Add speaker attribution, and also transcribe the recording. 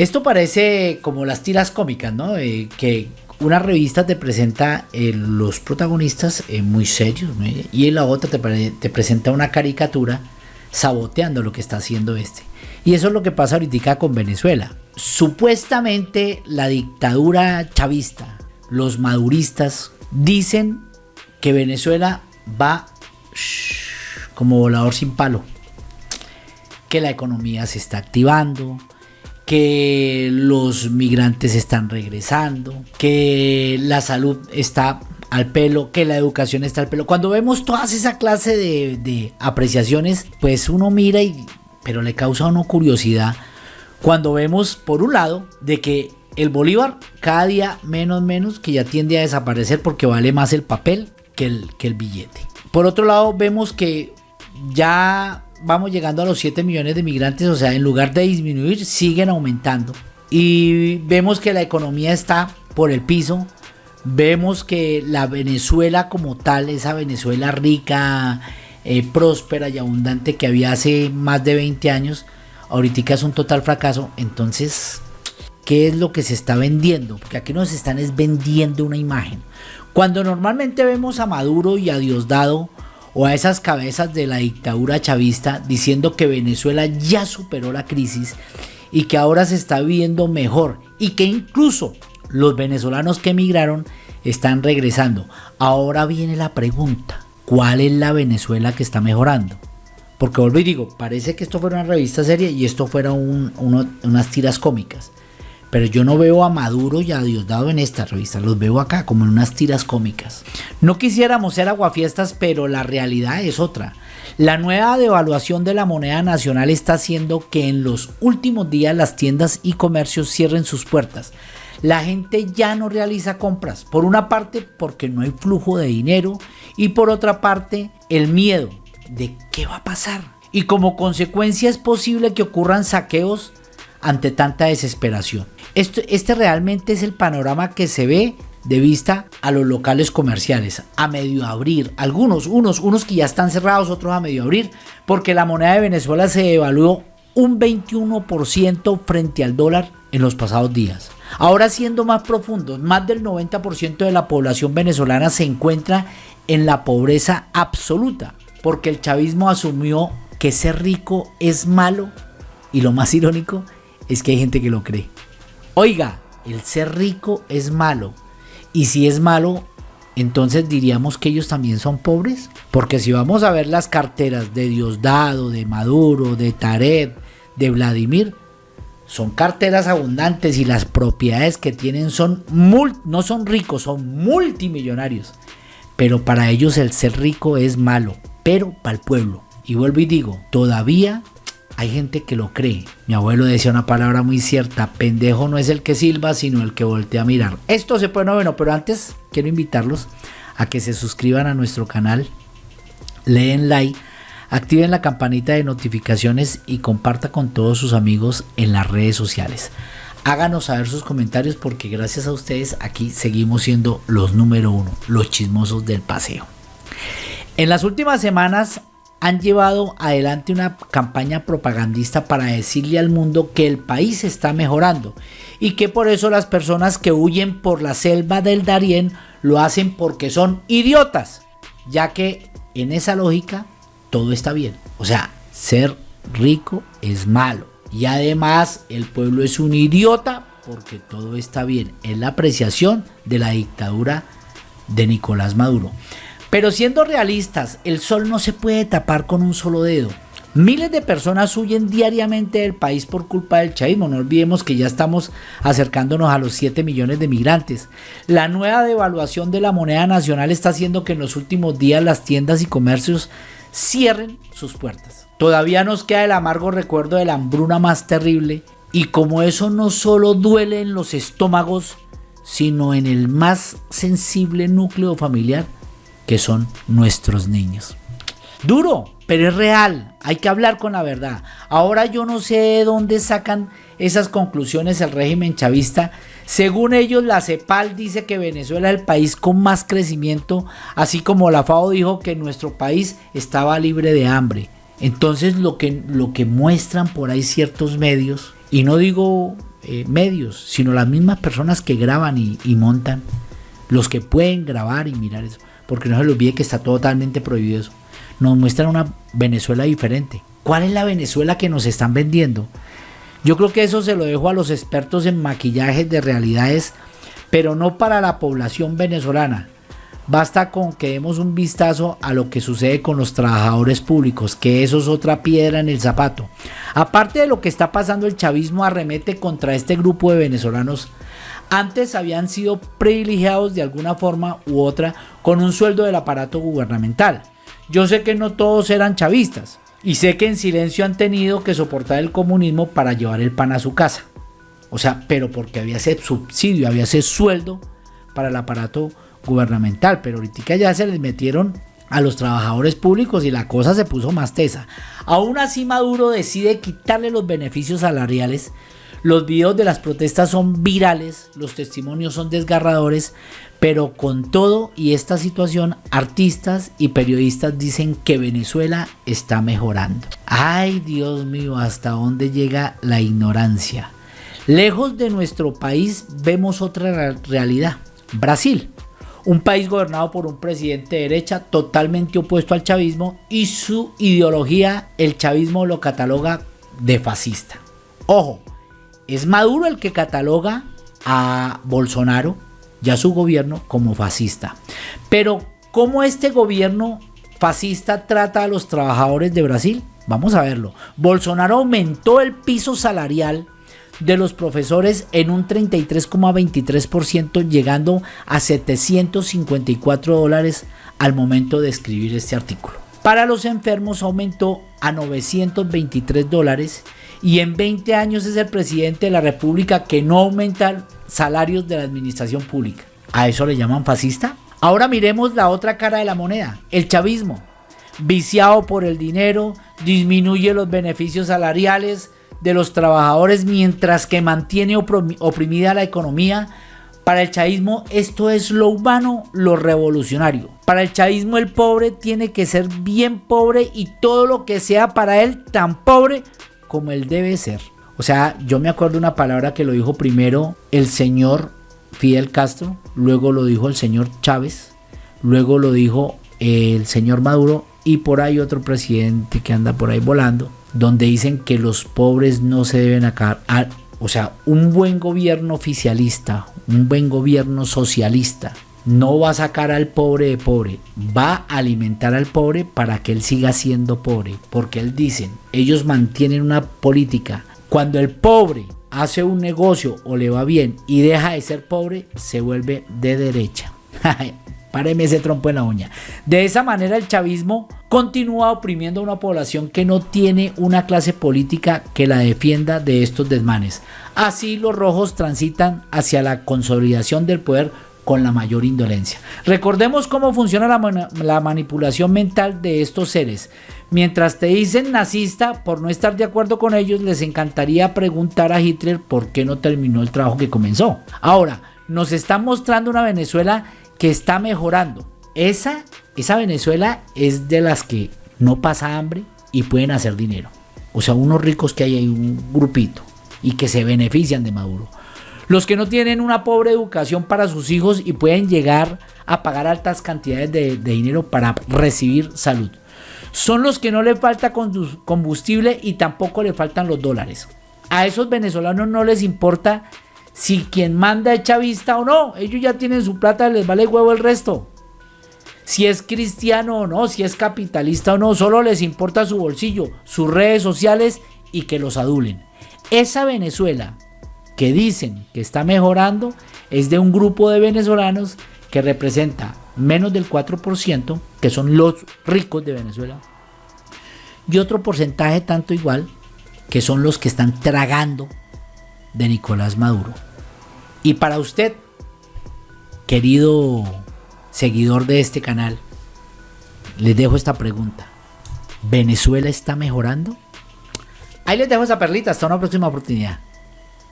Speaker 1: Esto parece como las tiras cómicas, ¿no? Eh, que una revista te presenta eh, los protagonistas eh, muy serios y en la otra te, presenta una caricatura saboteando lo que está haciendo este. Y eso es lo que pasa ahorita con Venezuela. Supuestamente la dictadura chavista, los maduristas, dicen que Venezuela va como volador sin palo. Que la economía se está activando, que los migrantes están regresando, que la salud está al pelo, que la educación está al pelo. Cuando vemos todas esa clase de, apreciaciones, pues uno mira y, pero le causa a uno curiosidad. Cuando vemos, por un lado, de que el bolívar cada día menos, menos, que ya tiende a desaparecer porque vale más el papel que el, que el billete. Por otro lado, vemos que ya vamos llegando a los 7 millones de migrantes, o sea, en lugar de disminuir, siguen aumentando. Y vemos que la economía está por el piso. Vemos que la Venezuela como tal, esa Venezuela rica, eh, próspera y abundante que había hace más de 20 años, ahorita es un total fracaso. Entonces, ¿qué es lo que se está vendiendo? Porque aquí nos están es vendiendo una imagen. Cuando normalmente vemos a Maduro y a Diosdado o a esas cabezas de la dictadura chavista diciendo que Venezuela ya superó la crisis y que ahora se está viendo mejor y que incluso los venezolanos que emigraron están regresando. Ahora viene la pregunta, ¿cuál es la Venezuela que está mejorando? Porque vuelvo y digo, parece que esto fuera una revista seria y esto fuera unas tiras cómicas. Pero yo no veo a Maduro y a Diosdado en esta revista, los veo acá como en unas tiras cómicas. No quisiéramos ser aguafiestas, pero la realidad es otra. La nueva devaluación de la moneda nacional está haciendo que en los últimos días las tiendas y comercios cierren sus puertas. La gente ya no realiza compras, por una parte porque no hay flujo de dinero y por otra parte el miedo de qué va a pasar. Y como consecuencia es posible que ocurran saqueos ante tanta desesperación. este realmente es el panorama que se ve de vista a los locales comerciales, a medio abrir, algunos, unos, unos que ya están cerrados, otros a medio abrir, porque la moneda de Venezuela se devaluó un 21% frente al dólar en los pasados días. Ahora siendo más profundos, más del 90% de la población venezolana se encuentra en la pobreza absoluta, porque el chavismo asumió que ser rico es malo y lo más irónico es que hay gente que lo cree. Oiga, el ser rico es malo. Y si es malo, entonces diríamos que ellos también son pobres. Porque si vamos a ver las carteras de Diosdado, de Maduro, de Taret, de Vladimir, son carteras abundantes y las propiedades que tienen son no son ricos, son multimillonarios. Pero para ellos el ser rico es malo, pero para el pueblo. Y vuelvo y digo, todavía hay gente que lo cree. Mi abuelo decía una palabra muy cierta, pendejo no es el que silba, sino el que voltea a mirar. Esto se puede, no, bueno, pero antes quiero invitarlos a que se suscriban a nuestro canal, leen like, activen la campanita de notificaciones y comparta con todos sus amigos en las redes sociales. Háganos saber sus comentarios porque gracias a ustedes aquí seguimos siendo los número uno, los chismosos del paseo. En las últimas semanas han llevado adelante una campaña propagandista para decirle al mundo que el país está mejorando y que por eso las personas que huyen por la selva del Darién lo hacen porque son idiotas, ya que en esa lógica todo está bien. O sea, ser rico es malo y además el pueblo es un idiota porque todo está bien. Es la apreciación de la dictadura de Nicolás Maduro. Pero siendo realistas, el sol no se puede tapar con un solo dedo. Miles de personas huyen diariamente del país por culpa del chavismo. No olvidemos que ya estamos acercándonos a los 7 millones de migrantes. La nueva devaluación de la moneda nacional está haciendo que en los últimos días las tiendas y comercios cierren sus puertas. Todavía nos queda el amargo recuerdo de la hambruna más terrible y como eso no solo duele en los estómagos, sino en el más sensible núcleo familiar, que son nuestros niños. Duro, pero es real. Hay que hablar con la verdad. Ahora yo no sé de dónde sacan esas conclusiones el régimen chavista. Según ellos, la CEPAL dice que Venezuela es el país con más crecimiento, así como la FAO dijo que nuestro país estaba libre de hambre. Entonces lo que, lo que muestran por ahí ciertos medios, y no digo eh, medios, sino las mismas personas que graban y, y montan, los que pueden grabar y mirar eso, porque no se les olvide que está totalmente prohibido eso. Nos muestran una Venezuela diferente. ¿Cuál es la Venezuela que nos están vendiendo? Yo creo que eso se lo dejo a los expertos en maquillaje de realidades, pero no para la población venezolana. Basta con que demos un vistazo a lo que sucede con los trabajadores públicos, que eso es otra piedra en el zapato. Aparte de lo que está pasando, el chavismo arremete contra este grupo de venezolanos. Antes habían sido privilegiados de alguna forma u otra con un sueldo del aparato gubernamental. Yo sé que no todos eran chavistas, y sé que en silencio han tenido que soportar el comunismo para llevar el pan a su casa. O sea, pero porque había ese subsidio, había ese sueldo para el aparato gubernamental. Pero ahorita ya se les metieron a los trabajadores públicos y la cosa se puso más tesa. Aún así Maduro decide quitarle los beneficios salariales. Los videos de las protestas son virales, los testimonios son desgarradores, pero con todo y esta situación, artistas y periodistas dicen que Venezuela está mejorando. Ay, Dios mío, hasta dónde llega la ignorancia. Lejos de nuestro país vemos otra realidad. Brasil, un país gobernado por un presidente de derecha totalmente opuesto al chavismo y su ideología, el chavismo lo cataloga de fascista. Ojo, es Maduro el que cataloga a Bolsonaro ya su gobierno como fascista. Pero, ¿cómo este gobierno fascista trata a los trabajadores de Brasil? Vamos a verlo. Bolsonaro aumentó el piso salarial de los profesores en un 33,23%, llegando a 754 dólares al momento de escribir este artículo. Para los enfermos aumentó a 923 dólares y en 20 años es el presidente de la República que no aumenta salarios de la administración pública. ¿A eso le llaman fascista? Ahora miremos la otra cara de la moneda, el chavismo. Viciado por el dinero, disminuye los beneficios salariales de los trabajadores mientras que mantiene oprimida la economía. Para el chavismo esto es lo humano, lo revolucionario. Para el chavismo el pobre tiene que ser bien pobre y todo lo que sea para él tan pobre como él debe ser. O sea, yo me acuerdo una palabra que lo dijo primero el señor Fidel Castro, luego lo dijo el señor Chávez, luego lo dijo el señor Maduro y por ahí otro presidente que anda por ahí volando, donde dicen que los pobres no se deben acabar. O sea, un buen gobierno oficialista, un buen gobierno socialista, no va a sacar al pobre de pobre, va a alimentar al pobre para que él siga siendo pobre, porque él dicen, ellos mantienen una política, cuando el pobre hace un negocio o le va bien y deja de ser pobre, se vuelve de derecha. Páreme ese trompo en la uña. De esa manera el chavismo continúa oprimiendo a una población que no tiene una clase política que la defienda de estos desmanes. Así los rojos transitan hacia la consolidación del poder con la mayor indolencia. Recordemos cómo funciona la, manipulación mental de estos seres. Mientras te dicen nazista por no estar de acuerdo con ellos, les encantaría preguntar a Hitler por qué no terminó el trabajo que comenzó. Ahora, nos está mostrando una Venezuela que está mejorando. Esa, esa Venezuela es de las que no pasa hambre y pueden hacer dinero. O sea, unos ricos que hay ahí, un grupito, y que se benefician de Maduro. Los que no tienen una pobre educación para sus hijos y pueden llegar a pagar altas cantidades de, dinero para recibir salud. Son los que no le falta combustible y tampoco le faltan los dólares. A esos venezolanos no les importa si quien manda es chavista o no. Ellos ya tienen su plata, les vale huevo el resto. Si es cristiano o no, si es capitalista o no, solo les importa su bolsillo, sus redes sociales y que los adulen. Esa Venezuela que dicen que está mejorando es de un grupo de venezolanos que representa menos del 4%, que son los ricos de Venezuela, y otro porcentaje tanto igual, que son los que están tragando de Nicolás Maduro. Y para usted, querido seguidor de este canal, les dejo esta pregunta. ¿Venezuela está mejorando? Ahí les dejo esa perlita, hasta una próxima oportunidad.